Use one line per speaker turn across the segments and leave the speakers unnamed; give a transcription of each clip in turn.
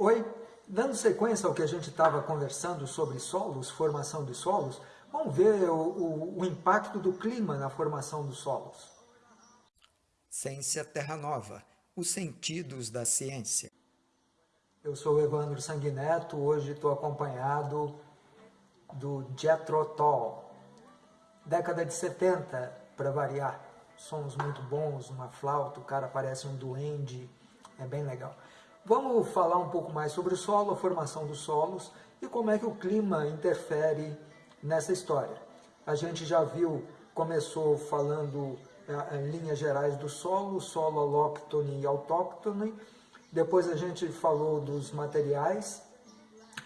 Oi, dando sequência ao que a gente estava conversando sobre solos, formação de solos, vamos ver o, o, o impacto do clima na formação dos solos.
Ciência Terra Nova, os sentidos da ciência.
Eu sou o Evandro Sanguineto, hoje estou acompanhado do Jethro Tull. Década de 70, para variar. Sons muito bons, uma flauta, o cara parece um duende, é bem legal. Vamos falar um pouco mais sobre o solo, a formação dos solos e como é que o clima interfere nessa história. A gente já viu, começou falando eh, em linhas gerais do solo, solo alóctone e autóctone, depois a gente falou dos materiais,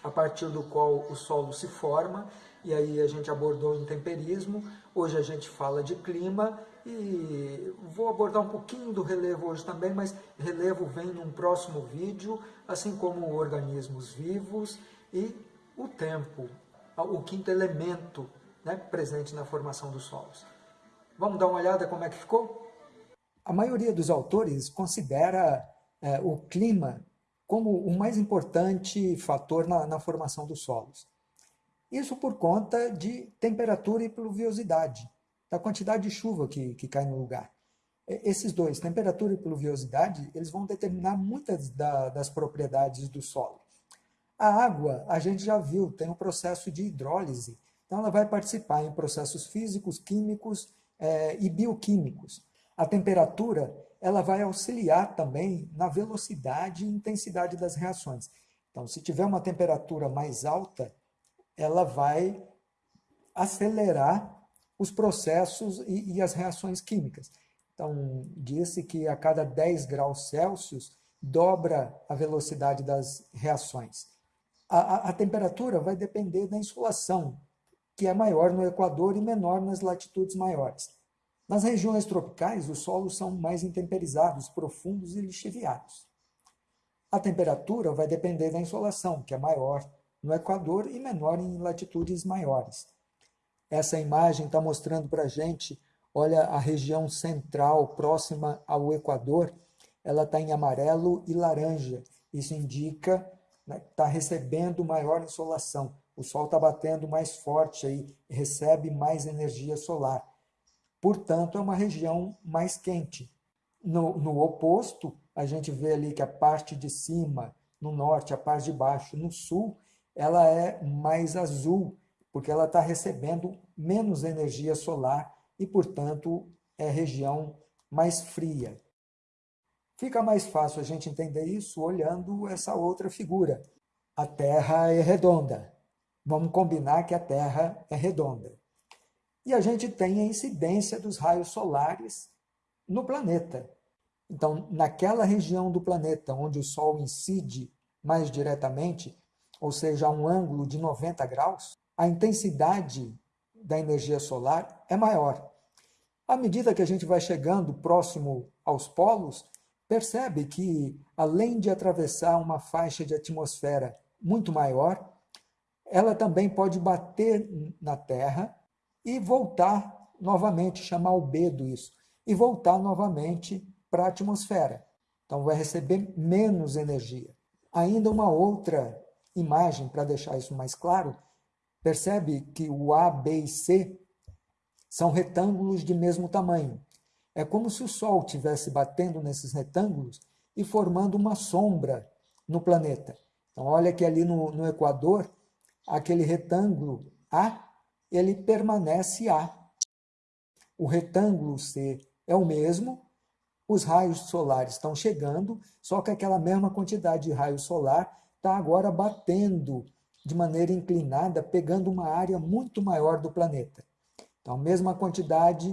a partir do qual o solo se forma, e aí a gente abordou o intemperismo, hoje a gente fala de clima, e vou abordar um pouquinho do relevo hoje também, mas relevo vem num próximo vídeo, assim como organismos vivos e o tempo, o quinto elemento né, presente na formação dos solos. Vamos dar uma olhada como é que ficou? A maioria dos autores considera é, o clima como o mais importante fator na, na formação dos solos. Isso por conta de temperatura e pluviosidade da quantidade de chuva que, que cai no lugar. Esses dois, temperatura e pluviosidade, eles vão determinar muitas da, das propriedades do solo. A água, a gente já viu, tem um processo de hidrólise, então ela vai participar em processos físicos, químicos é, e bioquímicos. A temperatura, ela vai auxiliar também na velocidade e intensidade das reações. Então, se tiver uma temperatura mais alta, ela vai acelerar os processos e, e as reações químicas. Então, disse que a cada 10 graus Celsius dobra a velocidade das reações. A, a, a, temperatura vai depender da insolação, que é maior no Equador e menor nas latitudes maiores. Nas regiões tropicais, os solos são mais intemperizados, profundos e lixiviados. A temperatura vai depender da insolação, que é maior no Equador e menor em latitudes maiores. Essa imagem está mostrando para a gente, olha a região central, próxima ao Equador, ela está em amarelo e laranja. Isso indica né, que está recebendo maior insolação. O sol está batendo mais forte aí, recebe mais energia solar. Portanto, é uma região mais quente. No, no oposto, a gente vê ali que a parte de cima, no norte, a parte de baixo, no sul, ela é mais azul, porque ela está recebendo menos energia solar e, portanto, é região mais fria. Fica mais fácil a gente entender isso olhando essa outra figura. A Terra é redonda. Vamos combinar que a Terra é redonda. E a gente tem a incidência dos raios solares no planeta. Então, naquela região do planeta onde o Sol incide mais diretamente, ou seja, a um ângulo de 90 graus, a intensidade da energia solar é maior. À medida que a gente vai chegando próximo aos polos, percebe que, além de atravessar uma faixa de atmosfera muito maior, ela também pode bater na Terra e voltar novamente, chamar albedo isso, e voltar novamente para a atmosfera. Então vai receber menos energia. Ainda uma outra imagem para deixar isso mais claro, Percebe que o A, B e C são retângulos de mesmo tamanho. É como se o Sol estivesse batendo nesses retângulos e formando uma sombra no planeta. Então, olha que ali no, no Equador, aquele retângulo A, ele permanece A. O retângulo C é o mesmo, os raios solares estão chegando, só que aquela mesma quantidade de raio solar está agora batendo de maneira inclinada, pegando uma área muito maior do planeta. Então, a mesma quantidade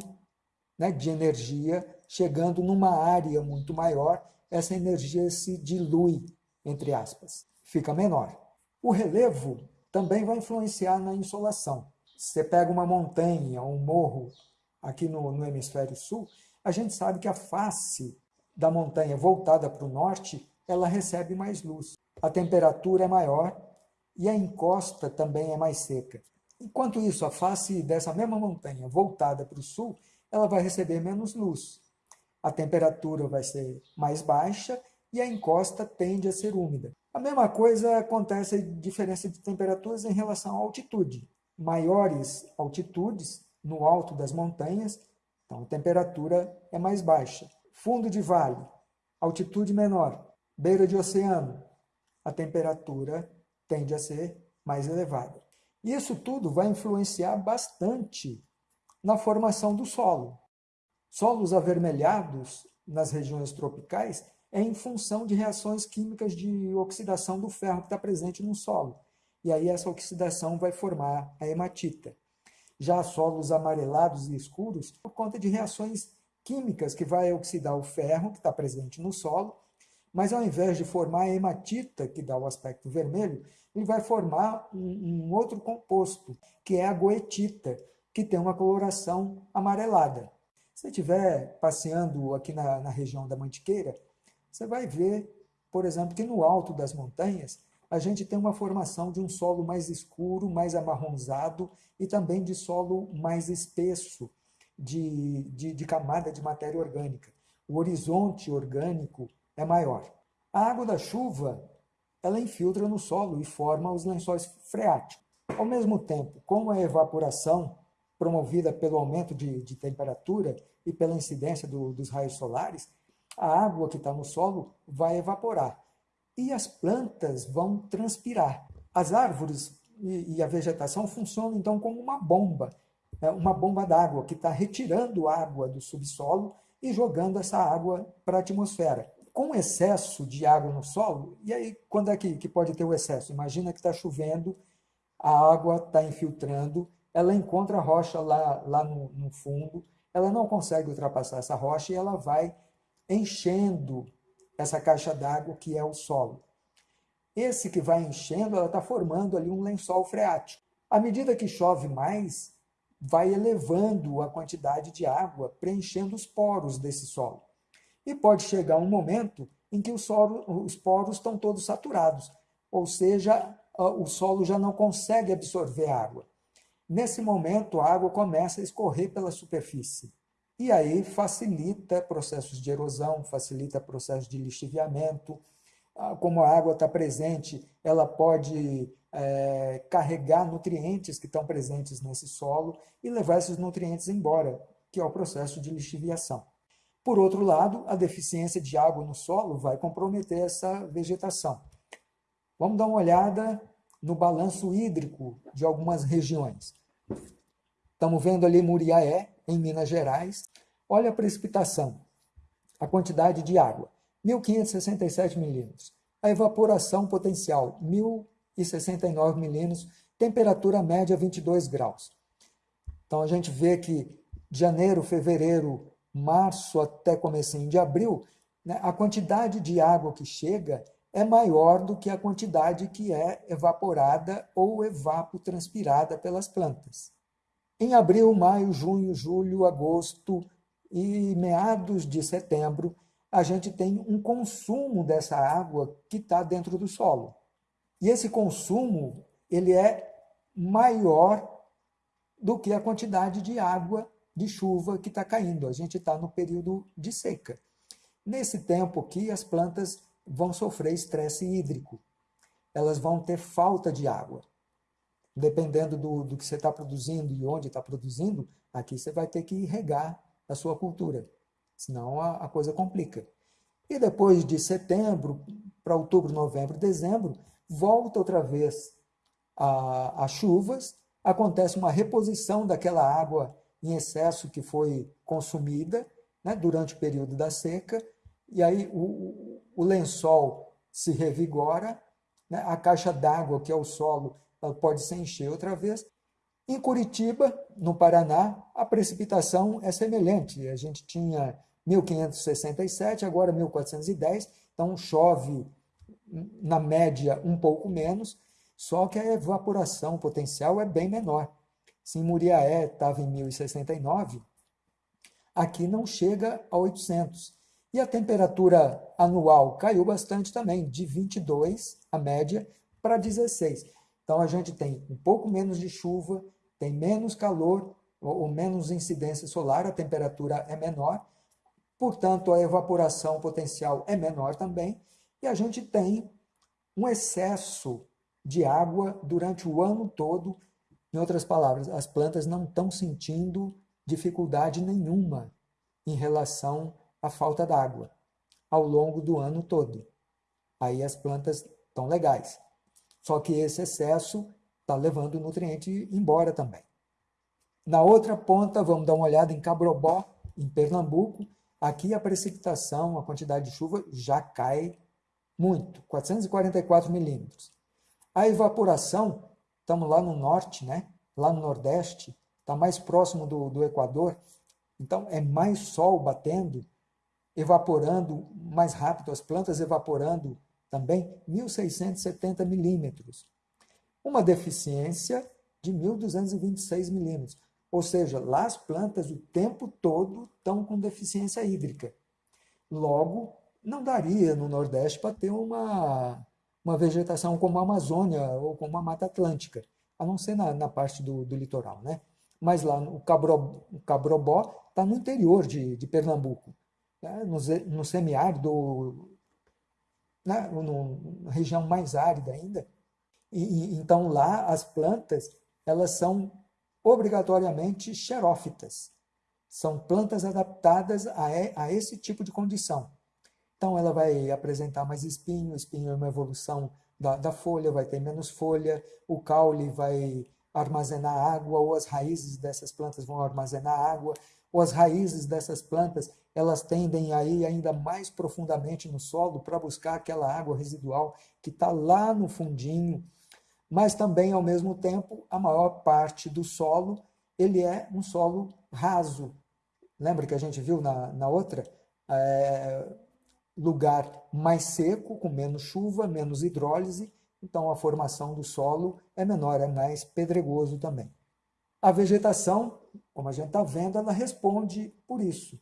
né, de energia chegando numa área muito maior, essa energia se dilui, entre aspas, fica menor. O relevo também vai influenciar na insolação. Se você pega uma montanha, um morro aqui no, no hemisfério sul, a gente sabe que a face da montanha voltada para o norte, ela recebe mais luz. A temperatura é maior e a encosta também é mais seca. Enquanto isso, a face dessa mesma montanha voltada para o sul, ela vai receber menos luz. A temperatura vai ser mais baixa e a encosta tende a ser úmida. A mesma coisa acontece a diferença de temperaturas em relação à altitude. Maiores altitudes, no alto das montanhas, então a temperatura é mais baixa. Fundo de vale, altitude menor. Beira de oceano, a temperatura tende a ser mais elevada. Isso tudo vai influenciar bastante na formação do solo. Solos avermelhados nas regiões tropicais é em função de reações químicas de oxidação do ferro que está presente no solo. E aí essa oxidação vai formar a hematita. Já solos amarelados e escuros, por conta de reações químicas que vai oxidar o ferro que está presente no solo, mas ao invés de formar a hematita, que dá o aspecto vermelho, ele vai formar um, um outro composto, que é a goetita, que tem uma coloração amarelada. Se você estiver passeando aqui na, na região da Mantiqueira, você vai ver, por exemplo, que no alto das montanhas, a gente tem uma formação de um solo mais escuro, mais amarronzado e também de solo mais espesso, de, de, de camada de matéria orgânica. O horizonte orgânico é maior. A água da chuva ela infiltra no solo e forma os lençóis freáticos. Ao mesmo tempo, com a evaporação promovida pelo aumento de, de temperatura e pela incidência do, dos raios solares, a água que está no solo vai evaporar e as plantas vão transpirar. As árvores e, e a vegetação funcionam então como uma bomba, né? uma bomba d'água que está retirando água do subsolo e jogando essa água para a atmosfera. Com excesso de água no solo, e aí quando é que, que pode ter o excesso? Imagina que está chovendo, a água está infiltrando, ela encontra a rocha lá, lá no, no fundo, ela não consegue ultrapassar essa rocha e ela vai enchendo essa caixa d'água que é o solo. Esse que vai enchendo, ela está formando ali um lençol freático. À medida que chove mais, vai elevando a quantidade de água, preenchendo os poros desse solo. E pode chegar um momento em que solo, os poros estão todos saturados, ou seja, o solo já não consegue absorver água. Nesse momento, a água começa a escorrer pela superfície. E aí facilita processos de erosão, facilita processos de lixiviamento. Ah, como a água está presente, ela pode é, carregar nutrientes que estão presentes nesse solo e levar esses nutrientes embora, que é o processo de lixiviação. Por outro lado, a deficiência de água no solo vai comprometer essa vegetação. Vamos dar uma olhada no balanço hídrico de algumas regiões. Estamos vendo ali Muriaé, em Minas Gerais. Olha a precipitação, a quantidade de água, 1.567 milímetros. A evaporação potencial, 1.069 milímetros. Temperatura média, 22 graus. Então, a gente vê que janeiro, fevereiro, março até comecinho de abril, né, a quantidade de água que chega é maior do que a quantidade que é evaporada ou evapotranspirada pelas plantas. Em abril, maio, junho, julho, agosto e meados de setembro, a gente tem um consumo dessa água que está dentro do solo. E esse consumo ele é maior do que a quantidade de água de chuva que está caindo. A gente está no período de seca. Nesse tempo aqui, as plantas vão sofrer estresse hídrico. Elas vão ter falta de água dependendo do, do que você está produzindo e onde está produzindo, aqui você vai ter que regar a sua cultura, senão a, a coisa complica. E depois de setembro para outubro, novembro, dezembro, volta outra vez as chuvas, acontece uma reposição daquela água em excesso que foi consumida né, durante o período da seca, e aí o, o lençol se revigora, né, a caixa d'água, que é o solo, pode se encher outra vez. Em Curitiba, no Paraná, a precipitação é semelhante. A gente tinha 1567, agora 1410, então chove na média um pouco menos, só que a evaporação potencial é bem menor. Se em Muriaé estava em 1069, aqui não chega a 800. E a temperatura anual caiu bastante também, de 22, a média, para 16. Então, a gente tem um pouco menos de chuva, tem menos calor ou menos incidência solar, a temperatura é menor, portanto a evaporação potencial é menor também, e a gente tem um excesso de água durante o ano todo. Em outras palavras, as plantas não estão sentindo dificuldade nenhuma em relação à falta d'água ao longo do ano todo. Aí as plantas estão legais. Só que esse excesso está levando o nutriente embora também. Na outra ponta, vamos dar uma olhada em Cabrobó, em Pernambuco. Aqui a precipitação, a quantidade de chuva já cai muito, 444 milímetros. A evaporação, estamos lá no norte, né? lá no nordeste, está mais próximo do, do Equador, então é mais sol batendo, evaporando mais rápido, as plantas evaporando também 1.670 milímetros. Uma deficiência de 1.226 milímetros. Ou seja, lá as plantas o tempo todo estão com deficiência hídrica. Logo, não daria no Nordeste para ter uma, uma vegetação como a Amazônia ou como a Mata Atlântica, a não ser na, na parte do, do litoral. Né? Mas lá o, Cabro, o Cabrobó está no interior de, de Pernambuco, né? no, no semiárido, né? no, na região mais árida ainda. E, e, então lá as plantas elas são obrigatoriamente xerófitas. São plantas adaptadas a, a esse tipo de condição. Então ela vai apresentar mais espinho, espinho é uma evolução da, da folha, vai ter menos folha, o caule vai armazenar água, ou as raízes dessas plantas vão armazenar água, ou as raízes dessas plantas elas tendem a ir ainda mais profundamente no solo para buscar aquela água residual que está lá no fundinho, mas também, ao mesmo tempo, a maior parte do solo ele é um solo raso. Lembra que a gente viu na, na outra? É, lugar mais seco, com menos chuva, menos hidrólise, então a formação do solo é menor, é mais pedregoso também. A vegetação, como a gente está vendo, ela responde por isso.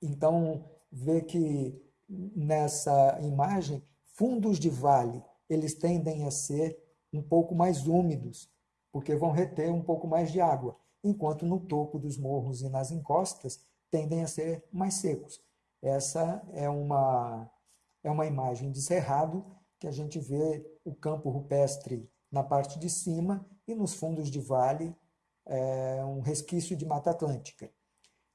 Então, vê que nessa imagem, fundos de vale, eles tendem a ser um pouco mais úmidos, porque vão reter um pouco mais de água, enquanto no topo dos morros e nas encostas tendem a ser mais secos. Essa é uma, é uma imagem de cerrado que a gente vê o campo rupestre na parte de cima e nos fundos de vale é um resquício de Mata Atlântica.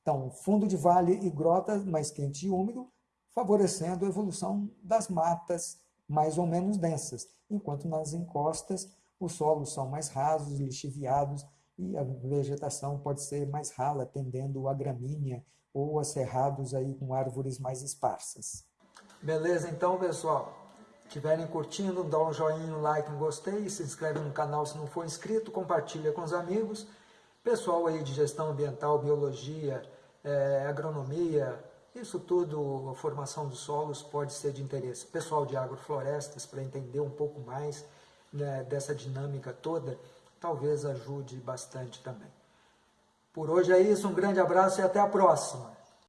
Então, fundo de vale e grota mais quente e úmido, favorecendo a evolução das matas mais ou menos densas, enquanto nas encostas os solos são mais rasos, lixiviados e a vegetação pode ser mais rala, tendendo a gramínea ou a cerrados aí com árvores mais esparsas. Beleza, então pessoal, estiverem curtindo, dá um joinha, um like, um gostei, se inscreve no canal se não for inscrito, compartilha com os amigos. Pessoal aí de gestão ambiental, biologia, é, agronomia, isso tudo, a formação dos solos pode ser de interesse. Pessoal de agroflorestas, para entender um pouco mais né, dessa dinâmica toda, talvez ajude bastante também. Por hoje é isso, um grande abraço e até a próxima.